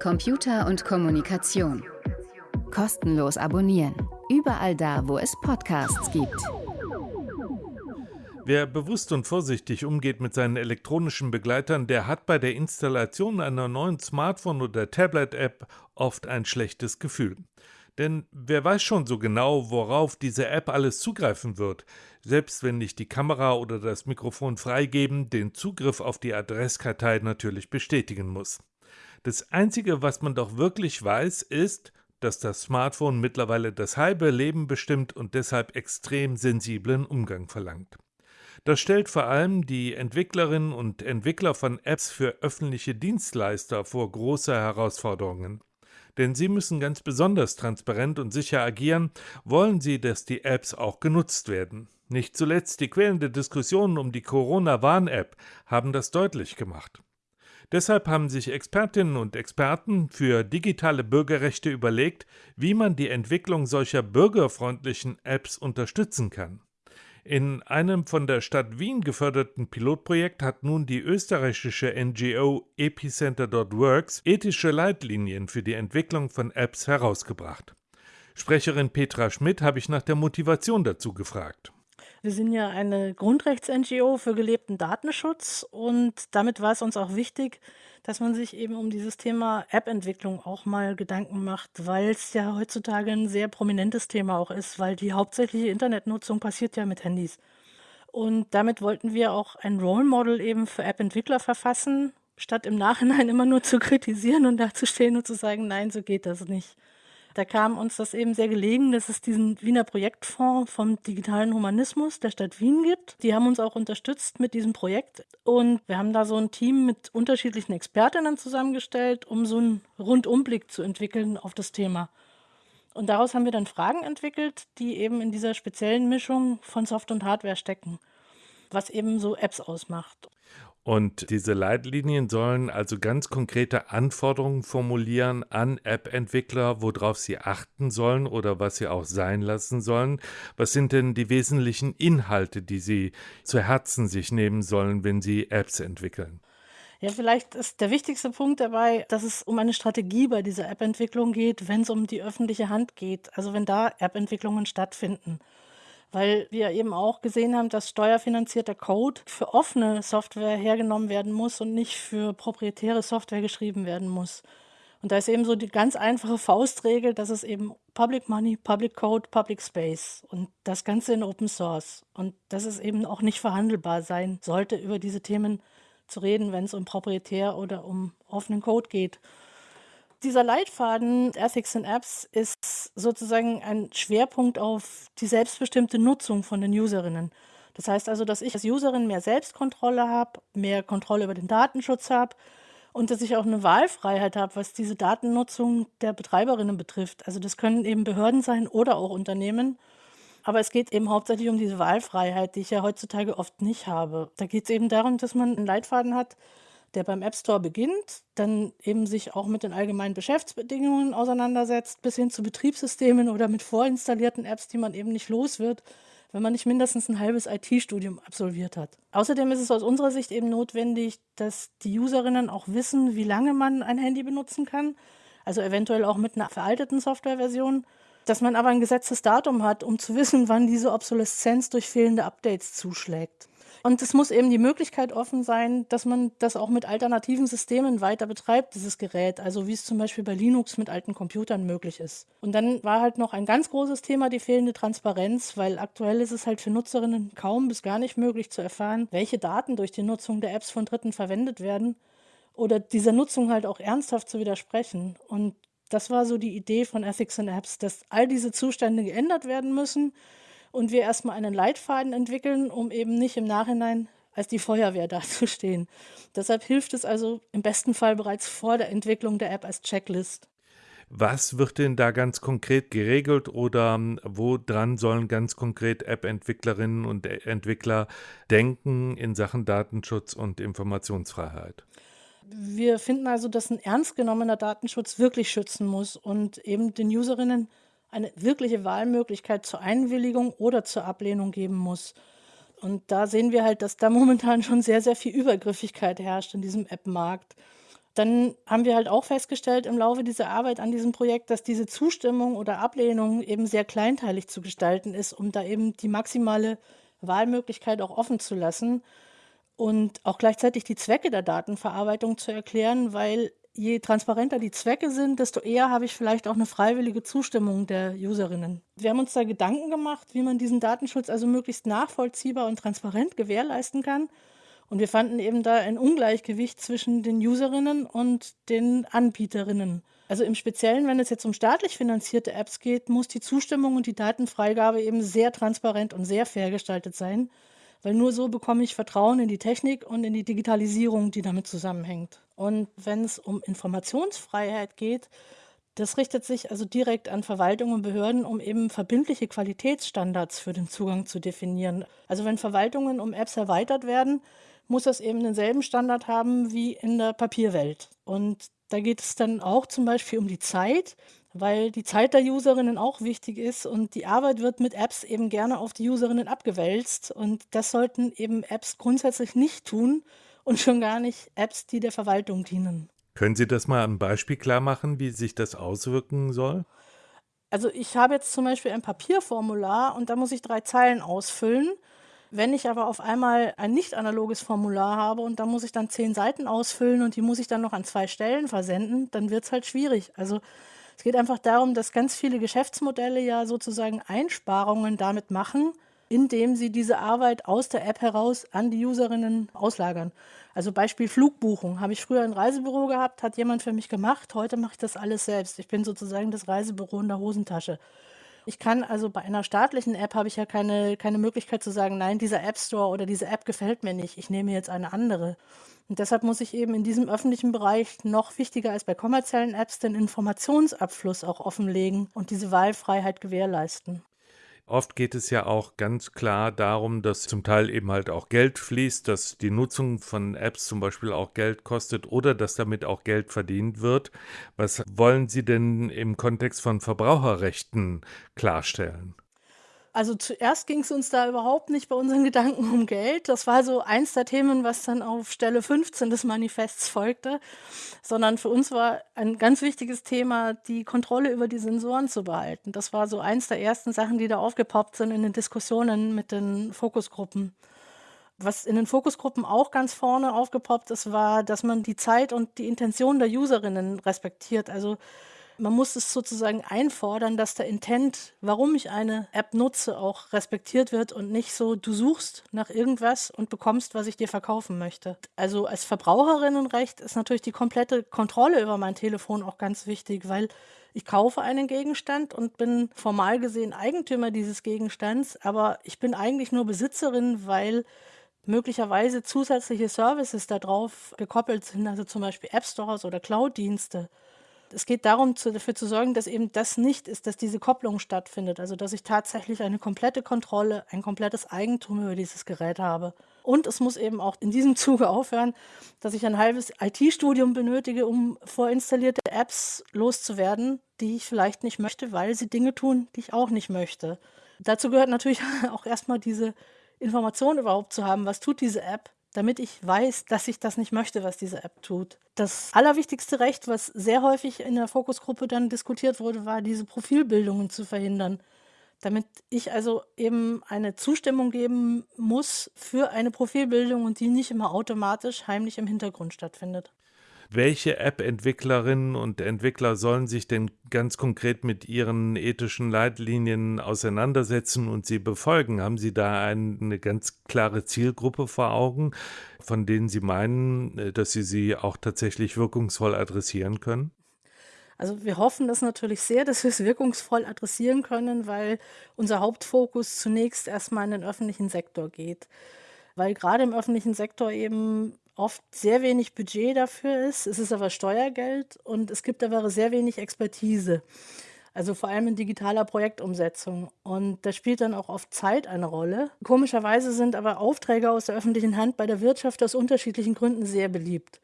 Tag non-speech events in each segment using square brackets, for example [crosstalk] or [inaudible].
Computer und Kommunikation. Kostenlos abonnieren. Überall da, wo es Podcasts gibt. Wer bewusst und vorsichtig umgeht mit seinen elektronischen Begleitern, der hat bei der Installation einer neuen Smartphone- oder Tablet-App oft ein schlechtes Gefühl. Denn wer weiß schon so genau, worauf diese App alles zugreifen wird, selbst wenn nicht die Kamera oder das Mikrofon freigeben, den Zugriff auf die Adresskartei natürlich bestätigen muss. Das Einzige, was man doch wirklich weiß, ist, dass das Smartphone mittlerweile das halbe Leben bestimmt und deshalb extrem sensiblen Umgang verlangt. Das stellt vor allem die Entwicklerinnen und Entwickler von Apps für öffentliche Dienstleister vor große Herausforderungen denn sie müssen ganz besonders transparent und sicher agieren, wollen sie, dass die Apps auch genutzt werden. Nicht zuletzt die quälende Diskussionen um die Corona-Warn-App haben das deutlich gemacht. Deshalb haben sich Expertinnen und Experten für digitale Bürgerrechte überlegt, wie man die Entwicklung solcher bürgerfreundlichen Apps unterstützen kann. In einem von der Stadt Wien geförderten Pilotprojekt hat nun die österreichische NGO Epicenter.works ethische Leitlinien für die Entwicklung von Apps herausgebracht. Sprecherin Petra Schmidt habe ich nach der Motivation dazu gefragt. Wir sind ja eine Grundrechts-NGO für gelebten Datenschutz und damit war es uns auch wichtig, dass man sich eben um dieses Thema App-Entwicklung auch mal Gedanken macht, weil es ja heutzutage ein sehr prominentes Thema auch ist, weil die hauptsächliche Internetnutzung passiert ja mit Handys. Und damit wollten wir auch ein Role Model eben für App-Entwickler verfassen, statt im Nachhinein immer nur zu kritisieren und dazustehen und zu sagen, nein, so geht das nicht. Da kam uns das eben sehr gelegen, dass es diesen Wiener Projektfonds vom digitalen Humanismus der Stadt Wien gibt. Die haben uns auch unterstützt mit diesem Projekt und wir haben da so ein Team mit unterschiedlichen Expertinnen zusammengestellt, um so einen Rundumblick zu entwickeln auf das Thema. Und daraus haben wir dann Fragen entwickelt, die eben in dieser speziellen Mischung von Soft und Hardware stecken, was eben so Apps ausmacht. Und diese Leitlinien sollen also ganz konkrete Anforderungen formulieren an App-Entwickler, worauf sie achten sollen oder was sie auch sein lassen sollen. Was sind denn die wesentlichen Inhalte, die sie zu Herzen sich nehmen sollen, wenn sie Apps entwickeln? Ja, vielleicht ist der wichtigste Punkt dabei, dass es um eine Strategie bei dieser App-Entwicklung geht, wenn es um die öffentliche Hand geht, also wenn da App-Entwicklungen stattfinden weil wir eben auch gesehen haben, dass steuerfinanzierter Code für offene Software hergenommen werden muss und nicht für proprietäre Software geschrieben werden muss. Und da ist eben so die ganz einfache Faustregel, dass es eben Public Money, Public Code, Public Space und das Ganze in Open Source. Und dass es eben auch nicht verhandelbar sein sollte, über diese Themen zu reden, wenn es um proprietär oder um offenen Code geht. Dieser Leitfaden Ethics in Apps ist sozusagen ein Schwerpunkt auf die selbstbestimmte Nutzung von den Userinnen. Das heißt also, dass ich als Userin mehr Selbstkontrolle habe, mehr Kontrolle über den Datenschutz habe und dass ich auch eine Wahlfreiheit habe, was diese Datennutzung der Betreiberinnen betrifft. Also das können eben Behörden sein oder auch Unternehmen. Aber es geht eben hauptsächlich um diese Wahlfreiheit, die ich ja heutzutage oft nicht habe. Da geht es eben darum, dass man einen Leitfaden hat, der beim App Store beginnt, dann eben sich auch mit den allgemeinen Geschäftsbedingungen auseinandersetzt, bis hin zu Betriebssystemen oder mit vorinstallierten Apps, die man eben nicht los wird, wenn man nicht mindestens ein halbes IT-Studium absolviert hat. Außerdem ist es aus unserer Sicht eben notwendig, dass die Userinnen auch wissen, wie lange man ein Handy benutzen kann, also eventuell auch mit einer veralteten Softwareversion, dass man aber ein gesetztes Datum hat, um zu wissen, wann diese Obsoleszenz durch fehlende Updates zuschlägt. Und es muss eben die Möglichkeit offen sein, dass man das auch mit alternativen Systemen weiter betreibt, dieses Gerät. Also wie es zum Beispiel bei Linux mit alten Computern möglich ist. Und dann war halt noch ein ganz großes Thema die fehlende Transparenz, weil aktuell ist es halt für Nutzerinnen kaum bis gar nicht möglich zu erfahren, welche Daten durch die Nutzung der Apps von Dritten verwendet werden oder dieser Nutzung halt auch ernsthaft zu widersprechen. Und das war so die Idee von Ethics in Apps, dass all diese Zustände geändert werden müssen und wir erstmal einen Leitfaden entwickeln, um eben nicht im Nachhinein als die Feuerwehr [laughs] dazustehen. Deshalb hilft es also im besten Fall bereits vor der Entwicklung der App als Checklist. Was wird denn da ganz konkret geregelt oder ähm, woran sollen ganz konkret App-Entwicklerinnen und Entwickler denken in Sachen Datenschutz und Informationsfreiheit? Wir finden also, dass ein ernst genommener Datenschutz wirklich schützen muss und eben den Userinnen eine wirkliche Wahlmöglichkeit zur Einwilligung oder zur Ablehnung geben muss. Und da sehen wir halt, dass da [laughs] momentan schon sehr, sehr viel Übergriffigkeit herrscht in diesem App-Markt. Dann haben wir halt auch festgestellt im Laufe dieser Arbeit an diesem Projekt, dass diese Zustimmung oder Ablehnung eben sehr kleinteilig zu gestalten ist, um da eben die maximale Wahlmöglichkeit auch offen zu lassen und auch gleichzeitig die Zwecke der Datenverarbeitung zu erklären, weil je transparenter die Zwecke sind, desto eher habe ich vielleicht auch eine freiwillige Zustimmung der Userinnen. Wir haben uns da Gedanken gemacht, wie man diesen Datenschutz also möglichst nachvollziehbar und transparent gewährleisten kann. Und wir fanden eben da ein Ungleichgewicht zwischen den Userinnen und den Anbieterinnen. Also im Speziellen, wenn es jetzt um staatlich finanzierte Apps geht, muss die Zustimmung und die Datenfreigabe eben sehr transparent und sehr fair gestaltet sein, weil nur so bekomme ich Vertrauen in die Technik und in die Digitalisierung, die damit zusammenhängt. Und wenn es um Informationsfreiheit geht, das richtet sich also direkt an Verwaltung und Behörden, um eben verbindliche Qualitätsstandards für den Zugang zu definieren. Also wenn Verwaltungen um Apps erweitert werden, muss das eben denselben Standard haben wie in der Papierwelt. Und da geht es dann auch zum Beispiel um die Zeit, weil die Zeit der Userinnen auch wichtig ist und die Arbeit wird mit Apps eben gerne auf die Userinnen abgewälzt und das sollten eben Apps grundsätzlich nicht tun und schon gar nicht Apps, die der Verwaltung dienen. Können Sie das mal am Beispiel klar machen, wie sich das auswirken soll? Also ich habe jetzt zum Beispiel ein Papierformular und da muss ich drei Zeilen ausfüllen. Wenn ich aber auf einmal ein nicht analoges Formular habe und da muss ich dann zehn Seiten ausfüllen und die muss ich dann noch an zwei Stellen versenden, dann wird es halt schwierig. Also es geht einfach darum, dass ganz viele Geschäftsmodelle ja sozusagen Einsparungen damit machen, indem sie diese Arbeit aus der App heraus an die Userinnen auslagern. Also Beispiel Flugbuchung. Habe ich früher ein Reisebüro gehabt, hat jemand für mich gemacht. Heute mache ich das alles selbst. Ich bin sozusagen das Reisebüro in der Hosentasche. Ich kann also bei einer staatlichen App habe ich ja keine, keine Möglichkeit zu sagen, nein, dieser App Store oder diese App gefällt mir nicht, ich nehme jetzt eine andere. Und deshalb muss ich eben in diesem öffentlichen Bereich noch wichtiger als bei kommerziellen Apps den Informationsabfluss auch offenlegen und diese Wahlfreiheit gewährleisten. Oft geht es ja auch ganz klar darum, dass zum Teil eben halt auch Geld fließt, dass die Nutzung von Apps zum Beispiel auch Geld kostet oder dass damit auch Geld verdient wird. Was wollen Sie denn im Kontext von Verbraucherrechten klarstellen? Also zuerst ging es uns da überhaupt nicht bei unseren [laughs] Gedanken um Geld. Das war so eins der Themen, was dann auf Stelle 15 des Manifests folgte, sondern für uns war ein ganz wichtiges Thema, die Kontrolle über die Sensoren zu behalten. Das war so eins der ersten Sachen, die da aufgepoppt sind in den Diskussionen mit den Fokusgruppen. Was in den Fokusgruppen auch ganz vorne aufgepoppt ist, war, dass man die Zeit und die Intention der Userinnen respektiert. Also man muss es sozusagen einfordern, dass der Intent, warum ich eine App nutze, auch respektiert wird und nicht so, du suchst nach irgendwas und bekommst, was ich dir verkaufen möchte. Also als Verbraucherinnenrecht ist natürlich die komplette Kontrolle über mein Telefon auch ganz wichtig, weil ich kaufe einen Gegenstand und bin formal gesehen Eigentümer dieses Gegenstands, aber ich bin eigentlich nur Besitzerin, weil möglicherweise zusätzliche Services darauf gekoppelt sind, also zum Beispiel App Stores oder Cloud-Dienste. Es geht darum, zu, dafür zu sorgen, dass eben das nicht ist, dass diese Kopplung stattfindet. Also dass ich tatsächlich eine komplette Kontrolle, ein komplettes Eigentum über dieses Gerät habe. Und es muss eben auch in diesem [laughs] Zuge aufhören, dass ich ein halbes IT-Studium benötige, um vorinstallierte Apps loszuwerden, die ich vielleicht nicht möchte, weil sie Dinge tun, die ich auch nicht möchte. Dazu gehört natürlich [laughs] auch erstmal diese Information überhaupt zu haben, was tut diese App, damit ich weiß, dass ich das nicht möchte, was diese App tut. Das allerwichtigste Recht, was sehr häufig in der Fokusgruppe dann diskutiert wurde, war, diese Profilbildungen zu verhindern. Damit ich also eben eine Zustimmung geben muss für eine Profilbildung und die nicht immer automatisch heimlich im Hintergrund stattfindet. Welche App-Entwicklerinnen und Entwickler sollen sich denn ganz konkret mit ihren ethischen Leitlinien auseinandersetzen und sie befolgen? Haben Sie da eine ganz klare Zielgruppe vor Augen, von denen Sie meinen, äh, dass Sie sie auch tatsächlich wirkungsvoll adressieren können? Also wir hoffen das natürlich sehr, dass wir es wirkungsvoll adressieren können, weil unser Hauptfokus zunächst erstmal in den öffentlichen Sektor geht. Weil gerade im öffentlichen Sektor eben oft sehr wenig Budget dafür ist. Es ist aber Steuergeld und es gibt aber sehr wenig Expertise. Also vor allem in digitaler Projektumsetzung. Und da spielt dann auch oft Zeit eine Rolle. Komischerweise sind aber Aufträge aus der öffentlichen Hand bei der Wirtschaft aus unterschiedlichen Gründen sehr beliebt.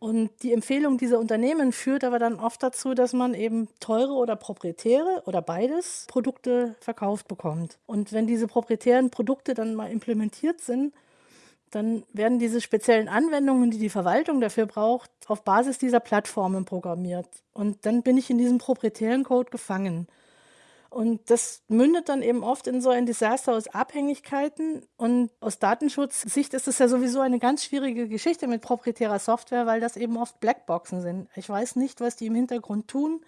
Und die Empfehlung dieser Unternehmen führt aber dann oft dazu, dass man eben teure oder proprietäre oder beides Produkte verkauft bekommt. Und wenn diese proprietären Produkte dann mal implementiert sind, dann werden diese speziellen Anwendungen, die die Verwaltung dafür braucht, auf Basis dieser Plattformen programmiert. Und dann bin ich in diesem proprietären Code gefangen. Und das mündet dann eben oft in so ein Desaster aus Abhängigkeiten. Und aus Datenschutzsicht ist es ja sowieso eine ganz schwierige Geschichte mit proprietärer Software, weil das eben oft Blackboxen sind. Ich weiß nicht, was die im Hintergrund tun.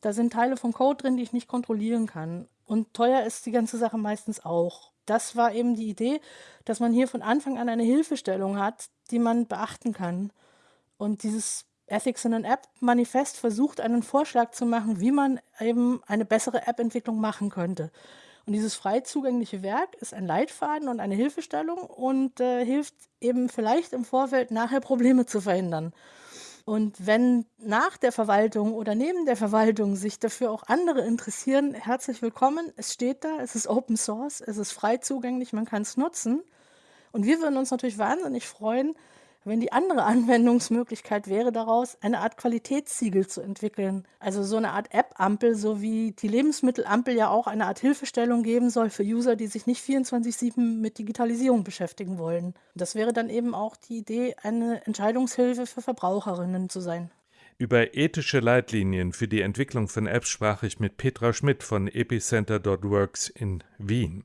Da sind Teile vom Code drin, die ich nicht kontrollieren kann. Und teuer ist die ganze Sache meistens auch. Das war eben die Idee, dass man hier von Anfang an eine Hilfestellung hat, die man beachten kann. Und dieses Ethics in an App Manifest versucht, einen Vorschlag zu machen, wie man eben eine bessere App-Entwicklung machen könnte. Und dieses frei zugängliche Werk ist ein Leitfaden und eine Hilfestellung und äh, hilft eben vielleicht im Vorfeld nachher Probleme zu verhindern. Und wenn nach der Verwaltung oder neben der Verwaltung sich dafür auch andere interessieren, herzlich willkommen. Es steht da, es ist Open Source, es ist frei zugänglich, man kann es nutzen. Und wir würden uns natürlich wahnsinnig freuen, wenn die andere [laughs] Anwendungsmöglichkeit wäre daraus, eine Art Qualitätssiegel zu entwickeln. Also so eine Art App-Ampel, so wie die Lebensmittelampel ja auch eine Art Hilfestellung geben soll für User, die sich nicht 24-7 mit Digitalisierung beschäftigen wollen. Das wäre dann eben auch die Idee, eine Entscheidungshilfe für Verbraucherinnen zu sein. Über ethische Leitlinien für die Entwicklung von Apps sprach ich mit Petra Schmidt von epicenter.works in Wien.